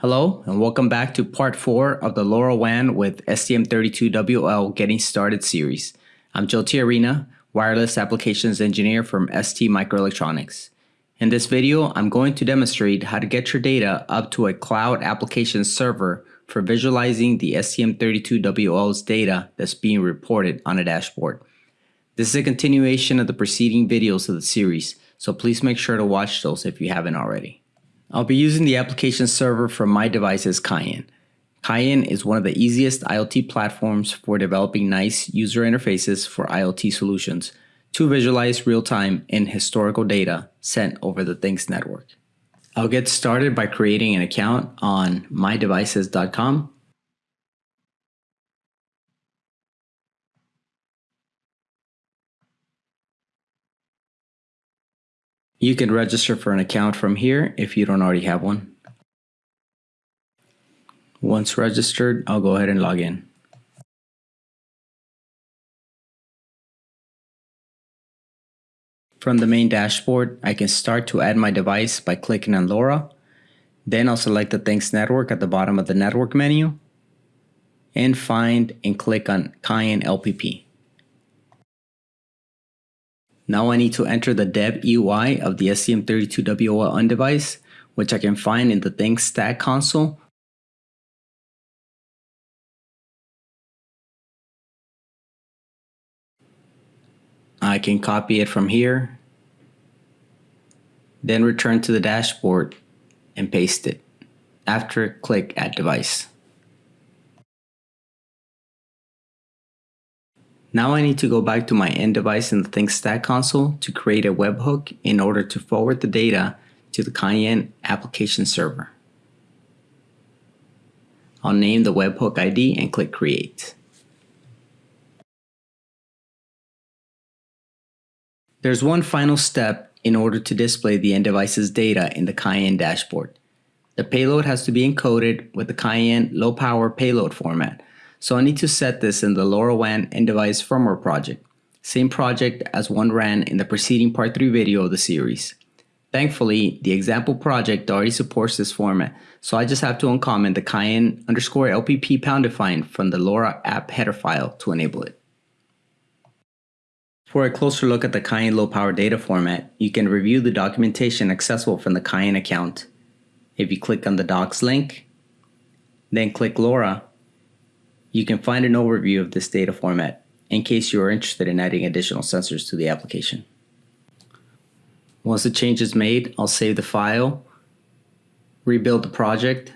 Hello, and welcome back to part 4 of the LoRaWAN with STM32WL Getting Started series. I'm Joe Tiarina, Wireless Applications Engineer from ST Microelectronics. In this video, I'm going to demonstrate how to get your data up to a cloud application server for visualizing the STM32WL's data that's being reported on a dashboard. This is a continuation of the preceding videos of the series, so please make sure to watch those if you haven't already. I'll be using the application server from myDevices Cayenne. Cayenne is one of the easiest IoT platforms for developing nice user interfaces for IoT solutions to visualize real-time and historical data sent over the Things network. I'll get started by creating an account on mydevices.com You can register for an account from here if you don't already have one. Once registered, I'll go ahead and log in. From the main dashboard, I can start to add my device by clicking on LoRa. Then I'll select the Things Network at the bottom of the network menu and find and click on Cayenne LPP. Now I need to enter the DevEUI of the STM32WL on device, which I can find in the Things Stack console. I can copy it from here, then return to the dashboard and paste it after click Add Device. Now I need to go back to my end device in the Things Stack console to create a webhook in order to forward the data to the Cayenne application server. I'll name the webhook ID and click Create. There's one final step in order to display the end device's data in the Cayenne dashboard. The payload has to be encoded with the Cayenne low power payload format so I need to set this in the LoRaWAN end device firmware project, same project as one ran in the preceding part 3 video of the series. Thankfully, the example project already supports this format, so I just have to uncomment the cayenne underscore lpp pound define from the LoRa app header file to enable it. For a closer look at the Cayenne low power data format, you can review the documentation accessible from the Cayenne account. If you click on the docs link, then click LoRa, you can find an overview of this data format in case you are interested in adding additional sensors to the application. Once the change is made, I'll save the file, rebuild the project,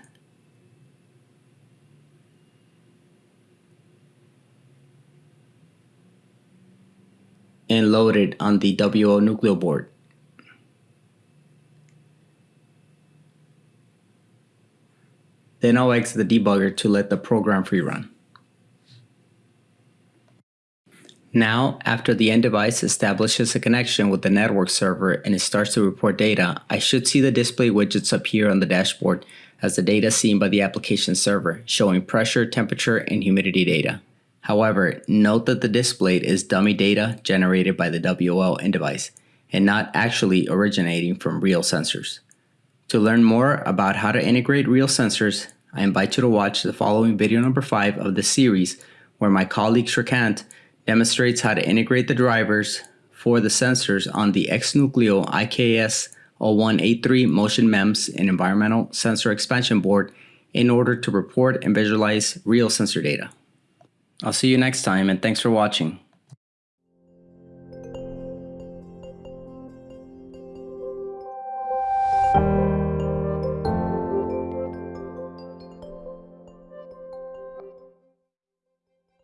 and load it on the WL Nucleo board. Then I'll exit the debugger to let the program free run. Now, after the end device establishes a connection with the network server and it starts to report data, I should see the display widgets appear on the dashboard as the data seen by the application server, showing pressure, temperature, and humidity data. However, note that the display is dummy data generated by the WL end device and not actually originating from real sensors. To learn more about how to integrate real sensors, I invite you to watch the following video number 5 of the series where my colleague Shrikant demonstrates how to integrate the drivers for the sensors on the XNucleo IKS 01A3 Motion MEMS and Environmental Sensor Expansion Board in order to report and visualize real sensor data. I'll see you next time and thanks for watching.